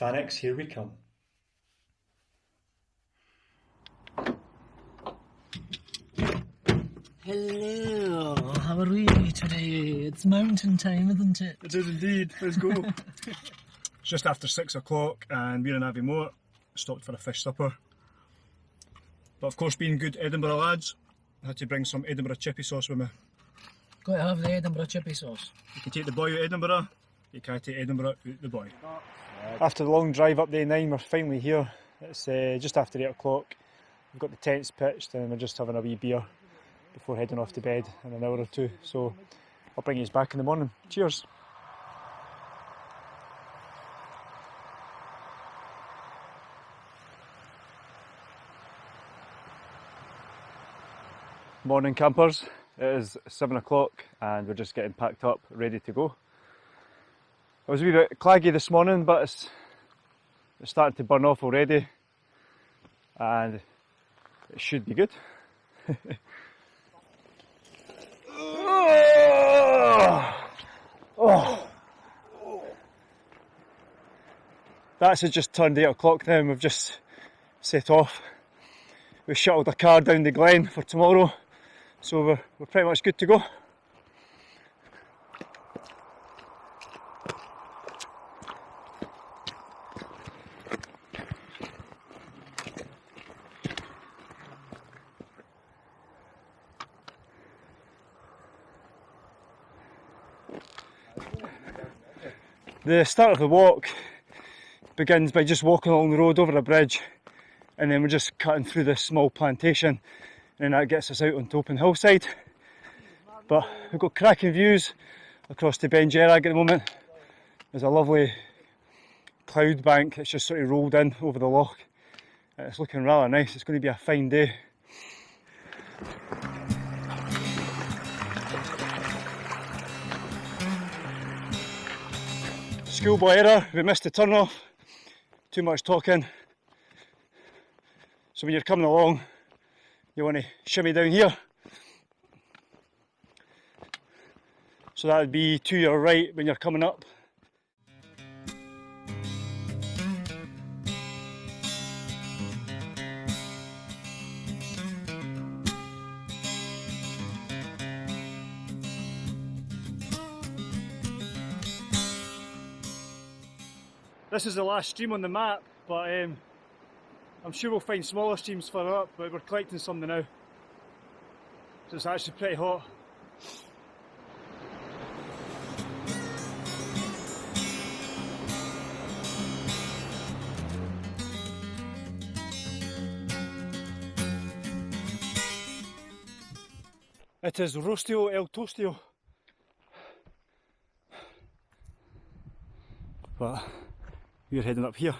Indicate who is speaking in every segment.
Speaker 1: Fannichs, here we come.
Speaker 2: Hello, how are we today? It's mountain time, isn't it?
Speaker 3: It is indeed. Let's go. it's just after six o'clock, and we're in Aviemore. Stopped for a fish supper. But of course, being good Edinburgh lads, I had to bring some Edinburgh chippy sauce with me.
Speaker 2: Got to have the Edinburgh chippy sauce.
Speaker 3: You can take the boy out Edinburgh, you can't take Edinburgh out the boy. After the long drive up the A9, we're finally here. It's uh, just after 8 o'clock. We've got the tents pitched and we're just having a wee beer before heading off to bed in an hour or two. So I'll bring you back in the morning. Cheers. Morning campers. It is seven o'clock and we're just getting packed up, ready to go. I was a wee bit claggy this morning, but it's, it's starting to burn off already, and it should be good. oh. That's just turned 8 o'clock now and we've just set off. We shuttled a car down the glen for tomorrow, so we're, we're pretty much good to go. The start of the walk begins by just walking along the road over a bridge and then we're just cutting through this small plantation and that gets us out onto open hillside. But we've got cracking views across to Beinn Dearg at the moment. There's a lovely cloud bank that's just sort of rolled in over the loch. It's looking rather nice, it's going to be a fine day. Schoolboy error, we missed the turn off. Too much talking. So when you're coming along, you want to shimmy down here. So that would be to your right when you're coming up. This is the last stream on the map, but um, I'm sure we'll find smaller streams further up, but we're collecting some now. So it's actually pretty hot. It is Rostio El Tostio. But we're heading up here.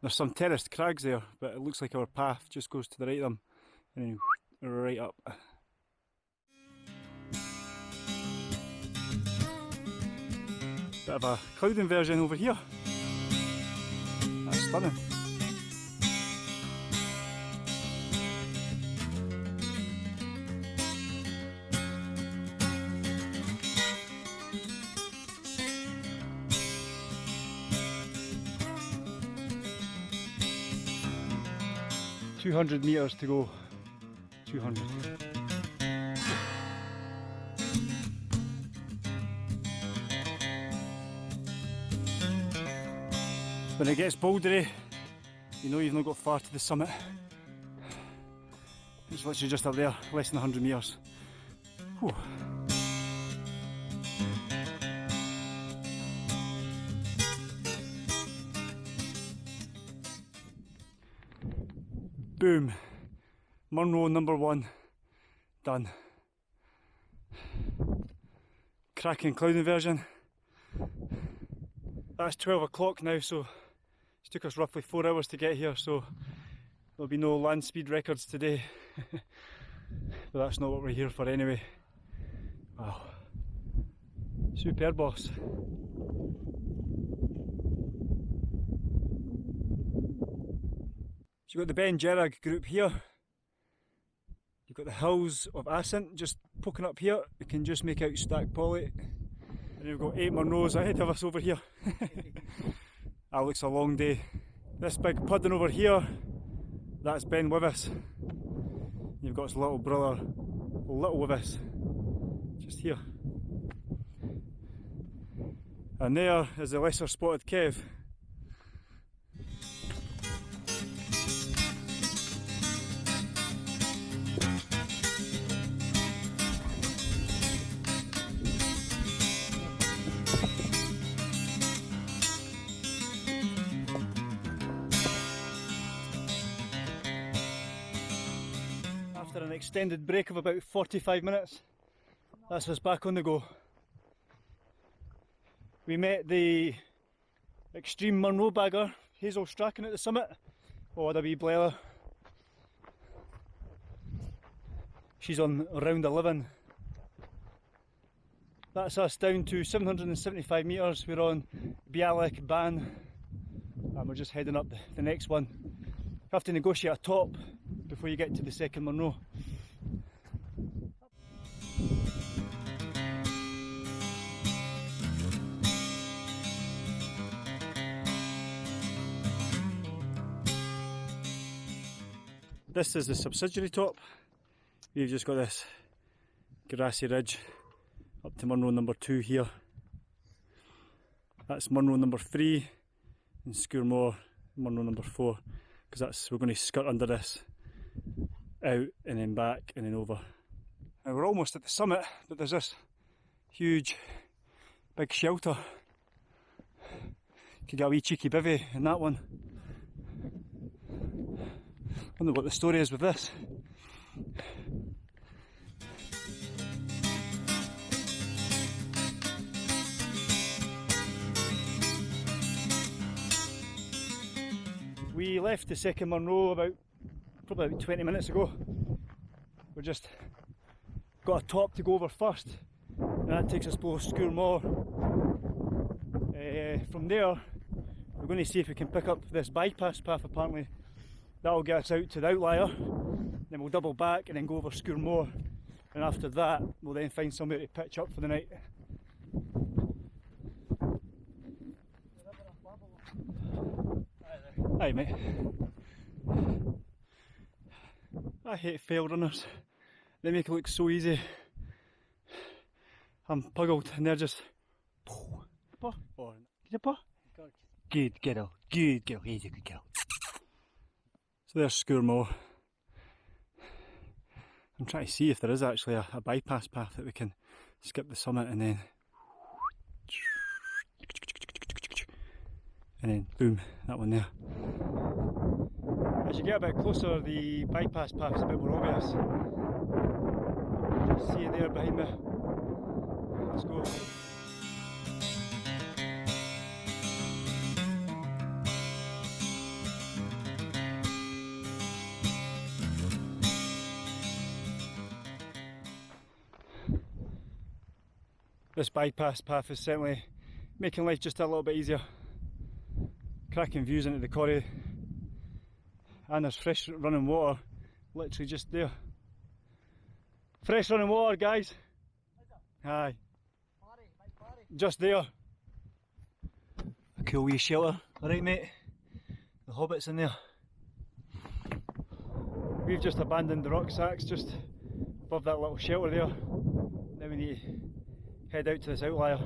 Speaker 3: There's some terraced crags there, but it looks like our path just goes to the right of them and then right up. Bit of a cloud inversion over here. That's stunning. Two hundred meters to go. Two hundred. When it gets bouldery, you know you've not got far to the summit. It's literally just up there, less than 100 metres. Whew. Boom. Munro number one. Done. Cracking cloud inversion. That's 12 o'clock now, so it took us roughly four hours to get here, so there'll be no land speed records today. but that's not what we're here for anyway. Wow. Superb boss. So you've got the Beinn Dearg group here. You've got the hills of Assynt just poking up here. You can just make out Stac Pollaidh. And we've got eight Munros ahead of us over here. That looks a long day. This big pudding over here, that's Ben Wyvis. You've got his little brother, Little Wyvis, just here. And there is the lesser spotted Kev. After an extended break of about 45 minutes, that's us back on the go. We met the extreme Munro bagger, Hazel Strachan at the summit. Oh, a wee blair. She's on round 11. That's us down to 775 metres. We're on Bealach Ban and we're just heading up the, the next one. Have to negotiate a top before you get to the second Munro. This is the subsidiary top. We've just got this grassy ridge up to Munro number two here. That's Munro number three and Sgurr Mor Munro number four because that's we're going to skirt under this out and then back and then over. Now we're almost at the summit but there's this huge big shelter. Could get a wee cheeky bivvy in that one. Wonder what the story is with this. We left the second Munro about probably about 20 minutes ago. We just got a top to go over first, and that takes us below Sgurr Mor. Uh, from there, we're going to see if we can pick up this bypass path apparently. That'll get us out to the outlier, then we'll double back and then go over Sgurr Mor. And after that, we'll then find somewhere to pitch up for the night. Aye, mate. I hate fell runners. They make it look so easy. I'm puggled and they're just. Paw. Or, paw? Good girl. Good girl. He's a good girl. So there's Sgurr Mor. I'm trying to see if there is actually a, a bypass path that we can skip the summit and then and then boom, that one there. As you get a bit closer, the bypass path is a bit more obvious. Just see it there behind me. Let's go. This bypass path is certainly making life just a little bit easier. Cracking views into the corrie and there's fresh running water literally just there. Fresh running water guys. Aye. Just there. A cool wee shelter. Alright mate. The hobbits in there. We've just abandoned the rucksacks just above that little shelter there. Now we need to head out to this outlier.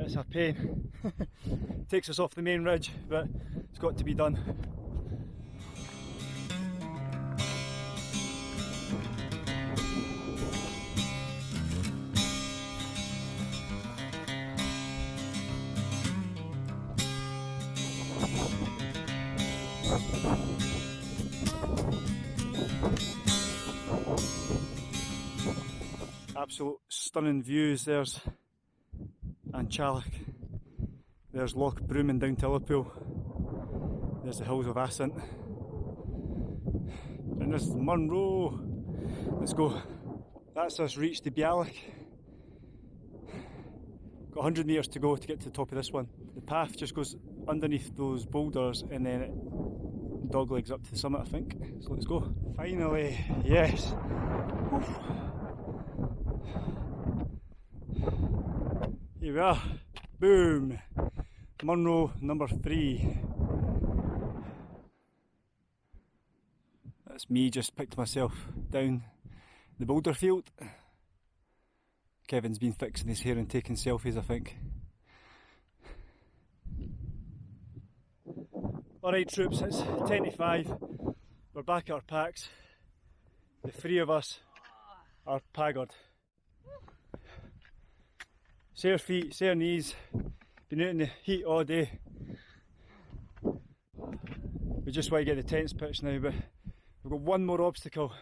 Speaker 3: It's a pain. Takes us off the main ridge, but it's got to be done. Absolute stunning views. There's An Teallach. There's Loch Broom and down to Ullapool. There's the hills of Assynt. And there's Munro. Let's go. That's us reached the bealach. Got 100 metres to go to get to the top of this one. The path just goes underneath those boulders and then it doglegs up to the summit, I think. So let's go. Finally, yes. Oof. Here we are. Boom. Munro number three. That's me just picked myself down the boulder field. Kevin's been fixing his hair and taking selfies, I think. Alright, troops, it's 10 to 5. We're back at our packs. The three of us are paggered. Sore feet, sore knees, been out in the heat all day. We just want to get the tents pitched now, but we've got one more obstacle,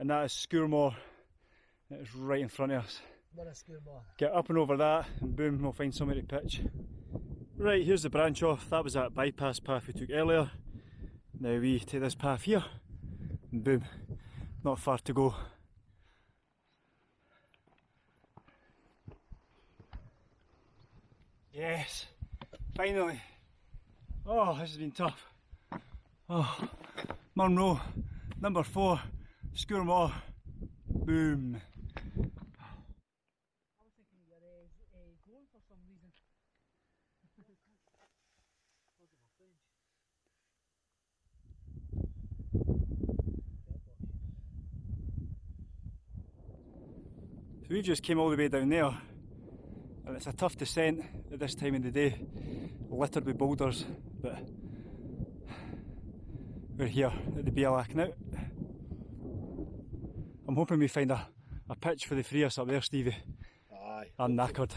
Speaker 3: and that is Sgurr Mor. It's right in front of us.
Speaker 2: What a school.
Speaker 3: Get up and over that, and boom, we'll find somewhere to pitch. Right, here's the branch off. That was that bypass path we took earlier. Now we take this path here, and boom, not far to go. Yes, finally. Oh, this has been tough. Oh, Munro, number four,
Speaker 2: Sgurr Mor, boom.
Speaker 3: So we just came all the way down there, it's a tough descent at this time of the day, littered with boulders, but we're here at the bealach now. I'm hoping we find a, a pitch for the three of us up there, Stevie.
Speaker 1: Aye.
Speaker 3: I'm knackered.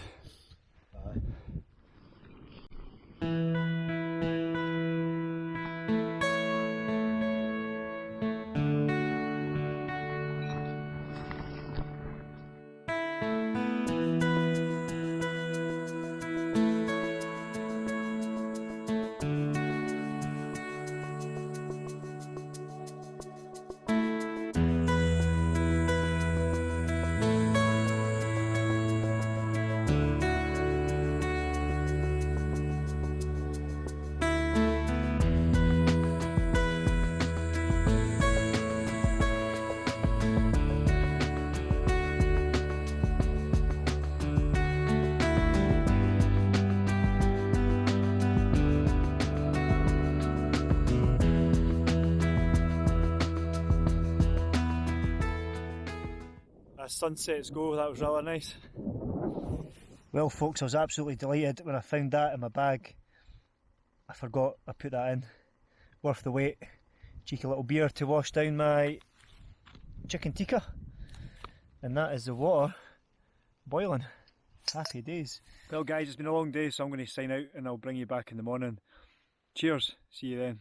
Speaker 3: As sunsets go, that was really nice.
Speaker 1: Well, folks, I was absolutely delighted when I found that in my bag. I forgot I put that in. Worth the wait. Cheeky little beer to wash down my chicken tikka. And that is the water boiling. Happy days.
Speaker 3: Well, guys, it's been a long day, so I'm going to sign out and I'll bring you back in the morning. Cheers. See you then.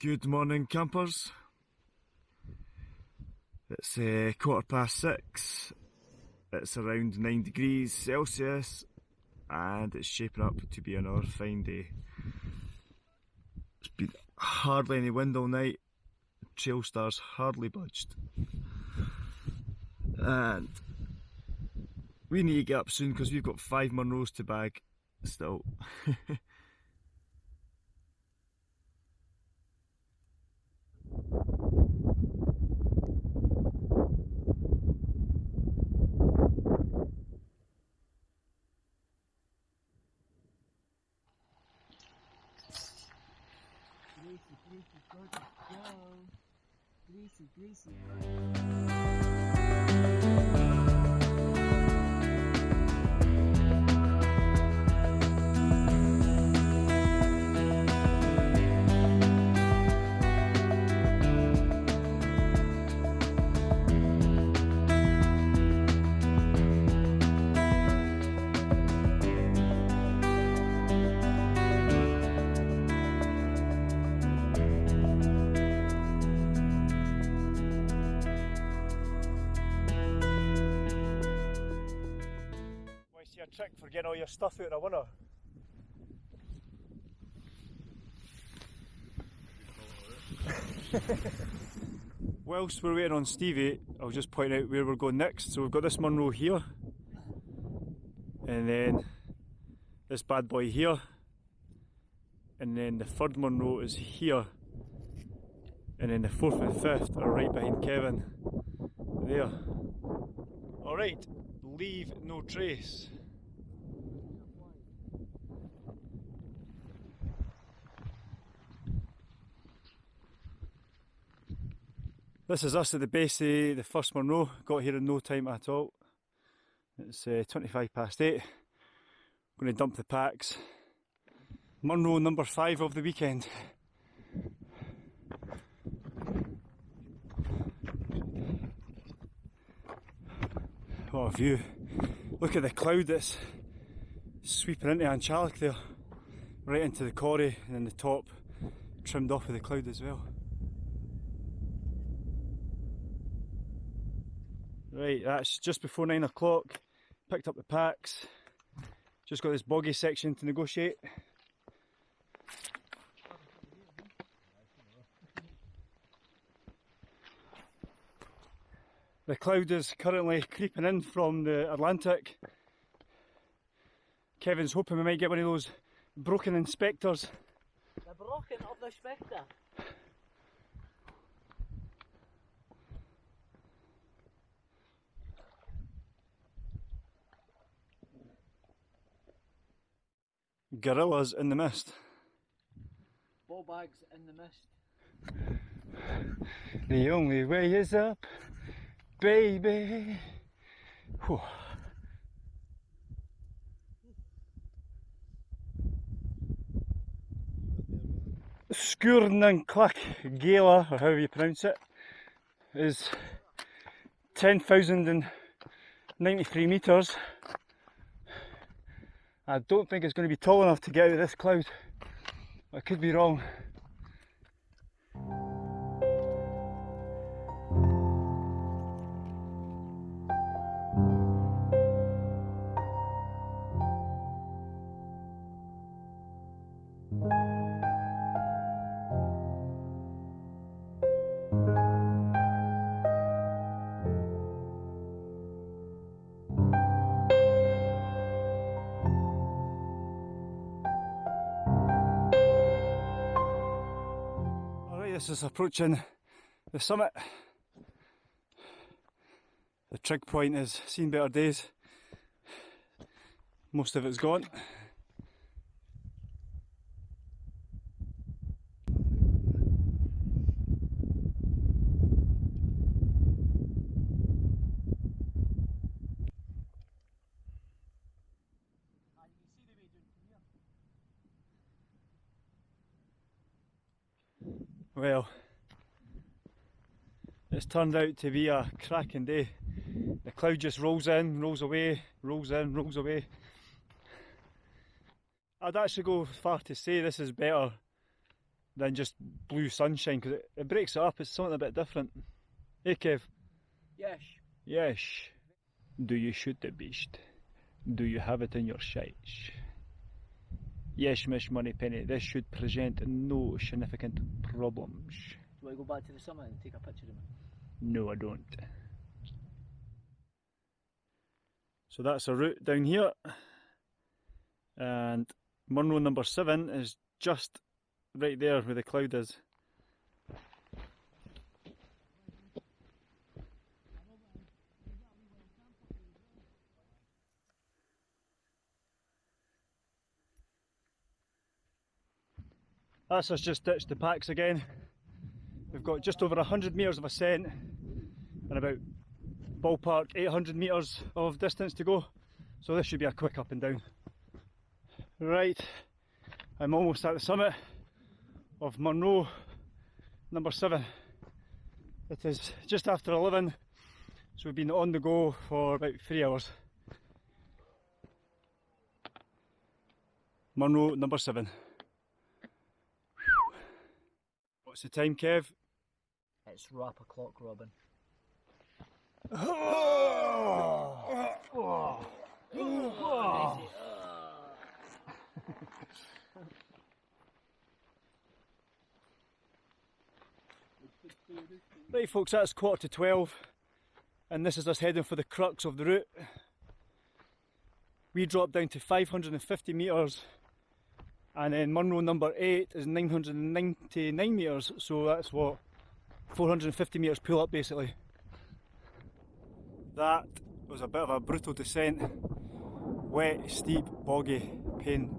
Speaker 3: Good morning, campers. It's uh, quarter past six. It's around nine degrees Celsius, and it's shaping up to be another fine day. It's been hardly any wind all night. Trail stars hardly budged, and we need to get up soon because we've got five Munros to bag still.
Speaker 2: Greasy, greasy, gorgeous Joe. Greasy, greasy.
Speaker 3: Getting all your stuff out in a winter? Whilst we're waiting on Stevie, I'll just point out where we're going next. So we've got this Munro here, and then this bad boy here, and then the third Munro is here, and then the fourth and fifth are right behind Kevin There. Alright, leave no trace. This is us at the base of the first Munro. Got here in no time at all. It's uh, 25 past 8. Going to dump the packs. Munro number 5 of the weekend. What a view. Look at the cloud that's sweeping into An Teallach there. Right into the corrie and then the top trimmed off with the cloud as well. Right, that's just before nine o'clock. Picked up the packs. Just got this boggy section to negotiate. The cloud is currently creeping in from the Atlantic. Kevin's hoping we might get one of those Brocken spectres.
Speaker 2: The broken of the Spectre.
Speaker 3: Gorillas in the mist.
Speaker 2: Ball bags in the mist.
Speaker 3: The only way is up, baby. Whew. Skurnan Clack Gala, or however you pronounce it, is 10,093 metres. I don't think it's going to be tall enough to get out of this cloud. I could be wrong. Approaching the summit. The trig point has seen better days. Most of it's gone. Well, it's turned out to be a cracking day. The cloud just rolls in, rolls away, rolls in, rolls away. I'd actually go far to say this is better than just blue sunshine because it, it breaks it up, it's something a bit different. Hey Kev,
Speaker 2: Yes.
Speaker 3: yes. Do you shoot the beast? Do you have it in your sights? Yes, Miss Moneypenny, this should present no significant problems.
Speaker 2: Do I go back to the summit and take a picture of me?
Speaker 3: No, I don't. So that's a route down here. And Munro number seven is just right there where the cloud is. That's us just ditched the packs again. We've got just over 100 metres of ascent and about ballpark 800 metres of distance to go. So this should be a quick up and down. Right, I'm almost at the summit of Munro number 7. It is just after 11, so we've been on the go for about 3 hours. Munro number 7. What's the time, Kev?
Speaker 2: It's rap o'clock, Robin.
Speaker 3: Right, folks, that's quarter to 12, and this is us heading for the crux of the route. We drop down to 550 metres, and then Munro number 8 is 999 metres, so that's what 450 metres pull up basically. That was a bit of a brutal descent. Wet, steep, boggy, pain.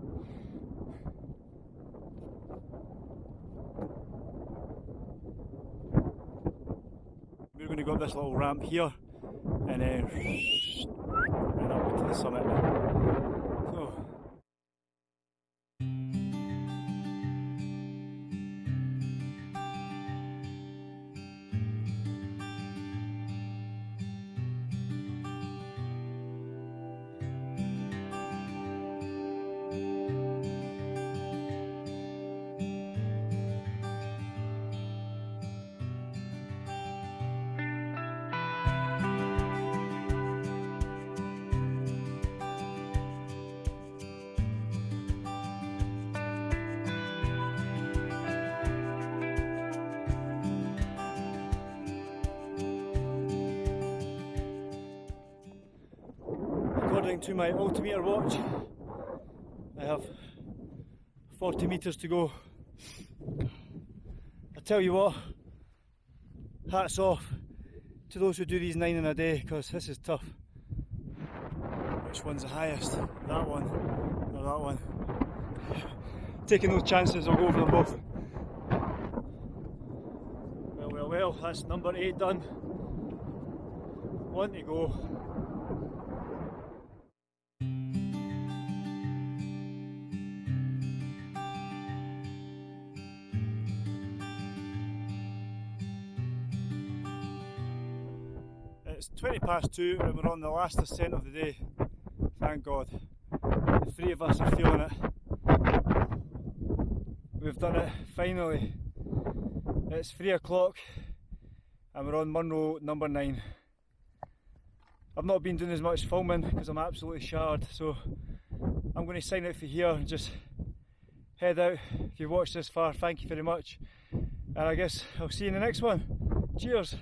Speaker 3: We're going to go up this little ramp here and then and up to the summit. According to my altimeter watch, I have 40 metres to go. I tell you what, hats off to those who do these nine in a day because this is tough. Which one's the highest? That one or that one? Taking those chances, I'll go over them both. Well, well, well, that's number eight done. One to go. Past two and we're on the last ascent of the day. Thank God. The three of us are feeling it. We've done it finally. It's three o'clock and we're on Munro number nine. I've not been doing as much filming because I'm absolutely shattered, so I'm going to sign out for here and just head out. If you've watched this far, thank you very much. And I guess I'll see you in the next one. Cheers.